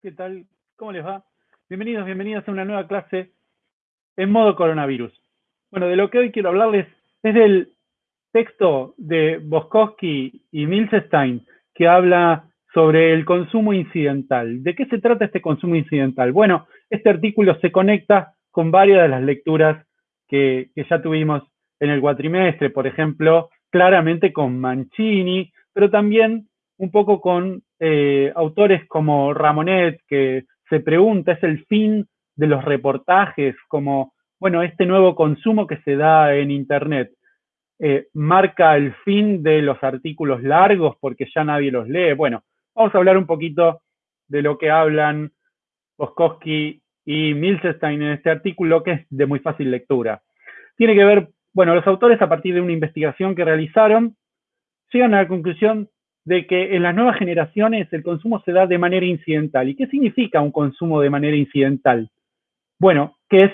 ¿Qué tal? ¿Cómo les va? Bienvenidos, bienvenidas a una nueva clase en modo coronavirus. Bueno, de lo que hoy quiero hablarles es del texto de Boskowski y Milstein que habla sobre el consumo incidental. ¿De qué se trata este consumo incidental? Bueno, este artículo se conecta con varias de las lecturas que, que ya tuvimos en el cuatrimestre, por ejemplo, claramente con Mancini, pero también un poco con eh, autores como Ramonet, que se pregunta, es el fin de los reportajes, como, bueno, este nuevo consumo que se da en Internet. Eh, marca el fin de los artículos largos porque ya nadie los lee. Bueno, vamos a hablar un poquito de lo que hablan Boskowski y Milstein en este artículo, que es de muy fácil lectura. Tiene que ver, bueno, los autores a partir de una investigación que realizaron, llegan a la conclusión de que en las nuevas generaciones el consumo se da de manera incidental. ¿Y qué significa un consumo de manera incidental? Bueno, que es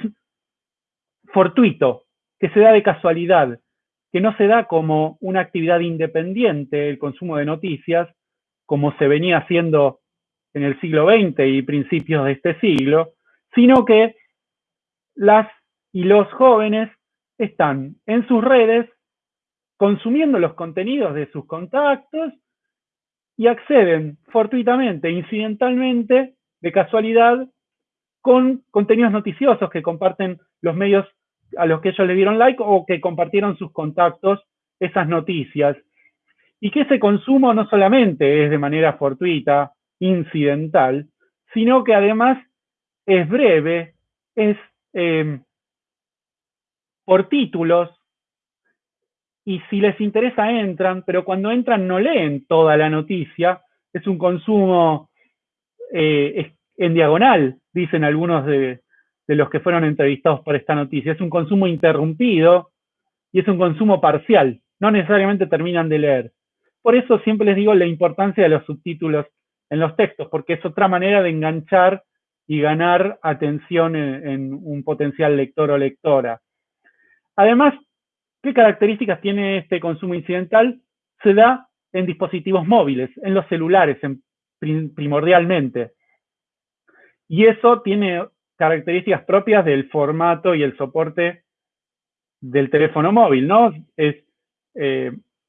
fortuito, que se da de casualidad, que no se da como una actividad independiente el consumo de noticias, como se venía haciendo en el siglo XX y principios de este siglo, sino que las y los jóvenes están en sus redes consumiendo los contenidos de sus contactos y acceden fortuitamente, incidentalmente, de casualidad, con contenidos noticiosos que comparten los medios a los que ellos le dieron like o que compartieron sus contactos esas noticias. Y que ese consumo no solamente es de manera fortuita, incidental, sino que además es breve, es eh, por títulos, y si les interesa entran, pero cuando entran no leen toda la noticia, es un consumo eh, en diagonal, dicen algunos de, de los que fueron entrevistados por esta noticia, es un consumo interrumpido y es un consumo parcial, no necesariamente terminan de leer. Por eso siempre les digo la importancia de los subtítulos en los textos, porque es otra manera de enganchar y ganar atención en, en un potencial lector o lectora. Además, ¿Qué características tiene este consumo incidental? Se da en dispositivos móviles, en los celulares primordialmente. Y eso tiene características propias del formato y el soporte del teléfono móvil, ¿no? Eh,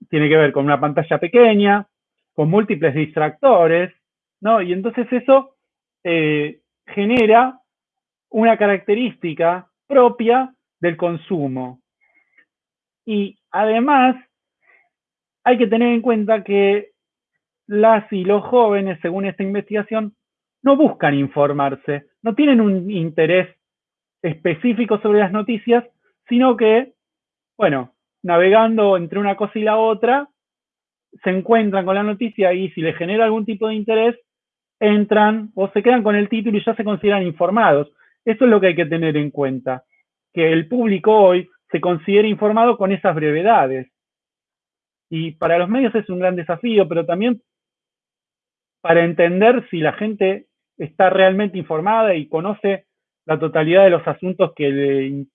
tiene que ver con una pantalla pequeña, con múltiples distractores, ¿no? Y entonces eso eh, genera una característica propia del consumo. Y además, hay que tener en cuenta que las y los jóvenes, según esta investigación, no buscan informarse, no tienen un interés específico sobre las noticias, sino que, bueno, navegando entre una cosa y la otra, se encuentran con la noticia y si les genera algún tipo de interés, entran o se quedan con el título y ya se consideran informados. Eso es lo que hay que tener en cuenta, que el público hoy se considere informado con esas brevedades. Y para los medios es un gran desafío, pero también para entender si la gente está realmente informada y conoce la totalidad de los asuntos que le,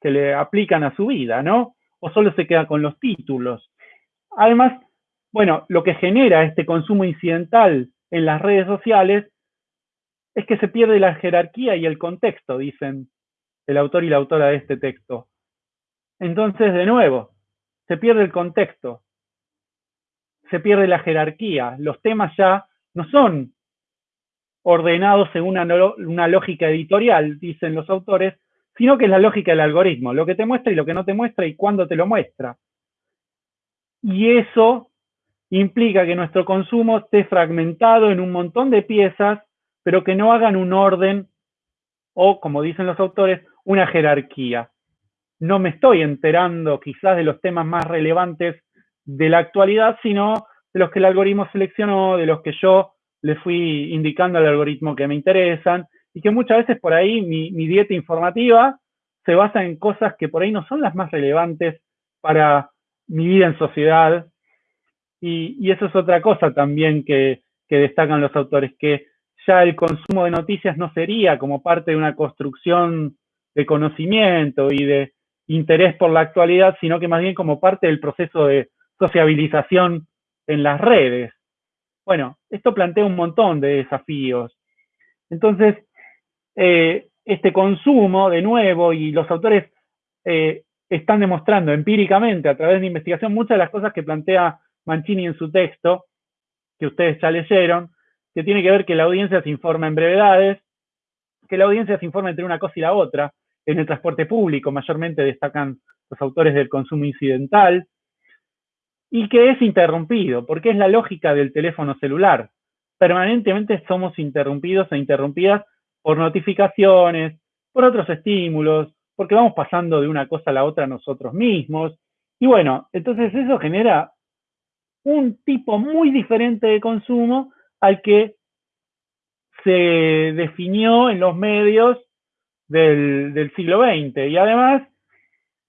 que le aplican a su vida, ¿no? O solo se queda con los títulos. Además, bueno, lo que genera este consumo incidental en las redes sociales es que se pierde la jerarquía y el contexto, dicen el autor y la autora de este texto. Entonces, de nuevo, se pierde el contexto, se pierde la jerarquía, los temas ya no son ordenados según una, lógica editorial, dicen los autores, sino que es la lógica del algoritmo, lo que te muestra y lo que no te muestra y cuándo te lo muestra. Y eso implica que nuestro consumo esté fragmentado en un montón de piezas, pero que no hagan un orden o, como dicen los autores, una jerarquía no me estoy enterando quizás de los temas más relevantes de la actualidad, sino de los que el algoritmo seleccionó, de los que yo le fui indicando al algoritmo que me interesan, y que muchas veces por ahí mi, dieta informativa se basa en cosas que por ahí no son las más relevantes para mi vida en sociedad. Y, eso es otra cosa también que, destacan los autores, que ya el consumo de noticias no sería como parte de una construcción de conocimiento y de, interés por la actualidad, sino que más bien como parte del proceso de sociabilización en las redes. Bueno, esto plantea un montón de desafíos. Entonces, eh, este consumo, de nuevo, y los autores eh, están demostrando empíricamente a través de investigación muchas de las cosas que plantea Mancini en su texto, que ustedes ya leyeron, que tiene que ver que la audiencia se informa en brevedades, que la audiencia se informa entre una cosa y la otra, en el transporte público mayormente destacan los autores del consumo incidental, y que es interrumpido, porque es la lógica del teléfono celular. Permanentemente somos interrumpidos e interrumpidas por notificaciones, por otros estímulos, porque vamos pasando de una cosa a la otra nosotros mismos. Y bueno, entonces eso genera un tipo muy diferente de consumo al que se definió en los medios del, siglo XX. Y además,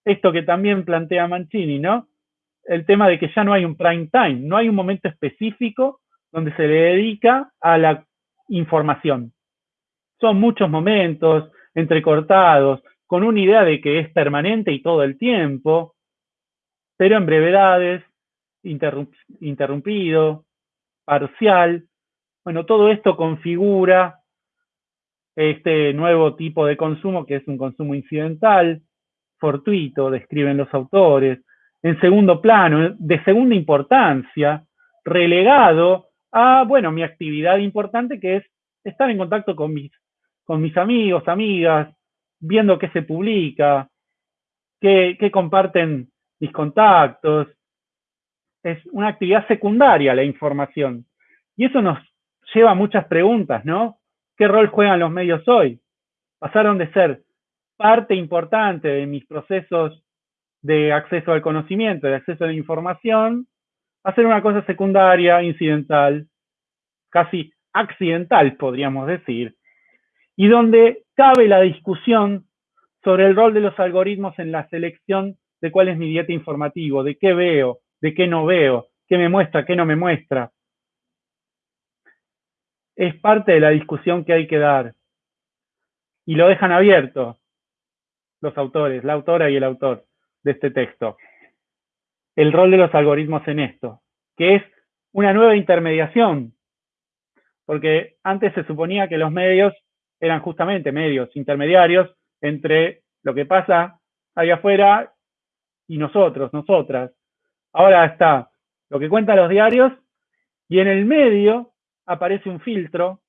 esto que también plantea Mancini, ¿no? El tema de que ya no hay un prime time, no hay un momento específico donde se le dedica a la información. Son muchos momentos entrecortados, con una idea de que es permanente y todo el tiempo, pero en brevedades, interrumpido, parcial. Bueno, todo esto configura este nuevo tipo de consumo que es un consumo incidental, fortuito, describen los autores, en segundo plano, de segunda importancia, relegado a, bueno, mi actividad importante que es estar en contacto con mis, con mis amigos, amigas, viendo qué se publica, qué, qué comparten mis contactos. Es una actividad secundaria la información. Y eso nos lleva a muchas preguntas, ¿no? ¿Qué rol juegan los medios hoy? Pasaron de ser parte importante de mis procesos de acceso al conocimiento, de acceso a la información, a ser una cosa secundaria, incidental, casi accidental, podríamos decir, y donde cabe la discusión sobre el rol de los algoritmos en la selección de cuál es mi dieta informativo, de qué veo, de qué no veo, qué me muestra, qué no me muestra. Es parte de la discusión que hay que dar. Y lo dejan abierto los autores, la autora y el autor de este texto. El rol de los algoritmos en esto, que es una nueva intermediación, porque antes se suponía que los medios eran justamente medios intermediarios entre lo que pasa allá afuera y nosotros, nosotras. Ahora está lo que cuentan los diarios y en el medio aparece un filtro,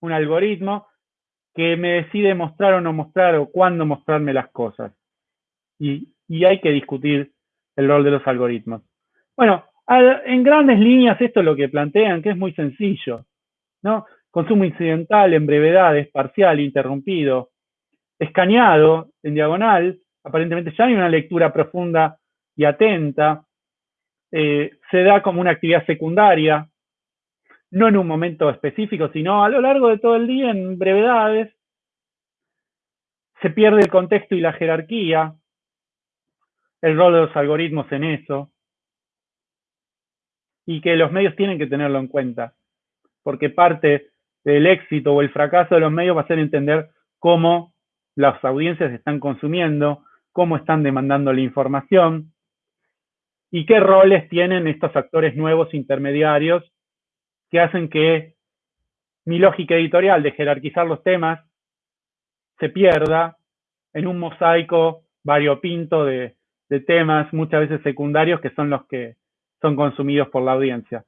un algoritmo que me decide mostrar o no mostrar o cuándo mostrarme las cosas. Y, hay que discutir el rol de los algoritmos. Bueno, en grandes líneas esto es lo que plantean, que es muy sencillo. ¿no? Consumo incidental en brevedades, parcial, interrumpido, escaneado en diagonal, aparentemente ya hay una lectura profunda y atenta, eh, se da como una actividad secundaria, no en un momento específico, sino a lo largo de todo el día en brevedades. Se pierde el contexto y la jerarquía, el rol de los algoritmos en eso, y que los medios tienen que tenerlo en cuenta, porque parte del éxito o el fracaso de los medios va a ser entender cómo las audiencias están consumiendo, cómo están demandando la información y qué roles tienen estos actores nuevos intermediarios que hacen que mi lógica editorial de jerarquizar los temas se pierda en un mosaico variopinto de, temas muchas veces secundarios que son los que son consumidos por la audiencia.